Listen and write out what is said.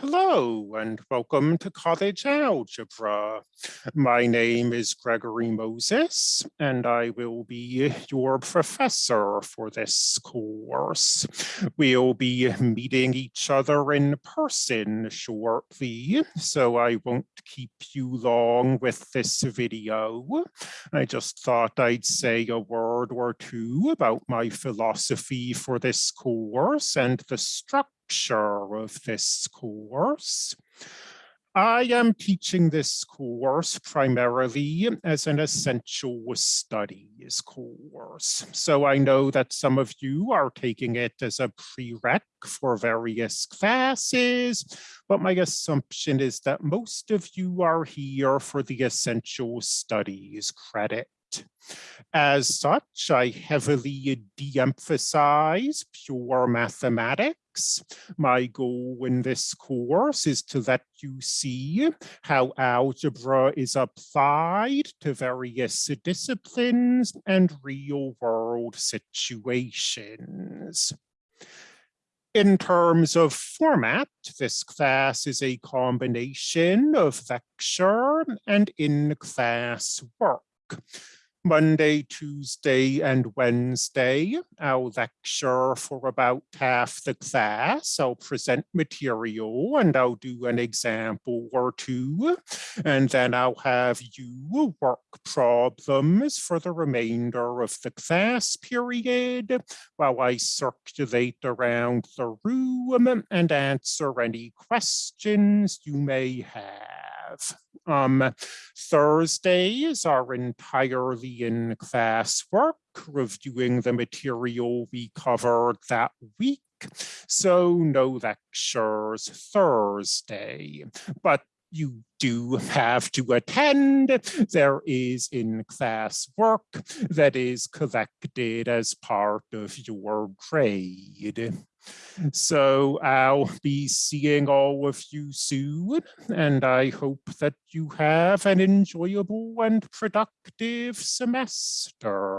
Hello and welcome to College Algebra. My name is Gregory Moses and I will be your professor for this course. We'll be meeting each other in person shortly, so I won't keep you long with this video. I just thought I'd say a word or two about my philosophy for this course and the structure structure of this course. I am teaching this course primarily as an essential studies course. So I know that some of you are taking it as a prereq for various classes, but my assumption is that most of you are here for the essential studies credit. As such, I heavily de-emphasize pure mathematics. My goal in this course is to let you see how algebra is applied to various disciplines and real world situations. In terms of format, this class is a combination of lecture and in-class work. Monday, Tuesday, and Wednesday. I'll lecture for about half the class. I'll present material and I'll do an example or two. And then I'll have you work problems for the remainder of the class period while I circulate around the room and answer any questions you may have. Um, Thursdays are entirely in class work, reviewing the material we covered that week. So no lectures Thursday, but you do have to attend. There is in-class work that is collected as part of your grade. So I'll be seeing all of you soon, and I hope that you have an enjoyable and productive semester.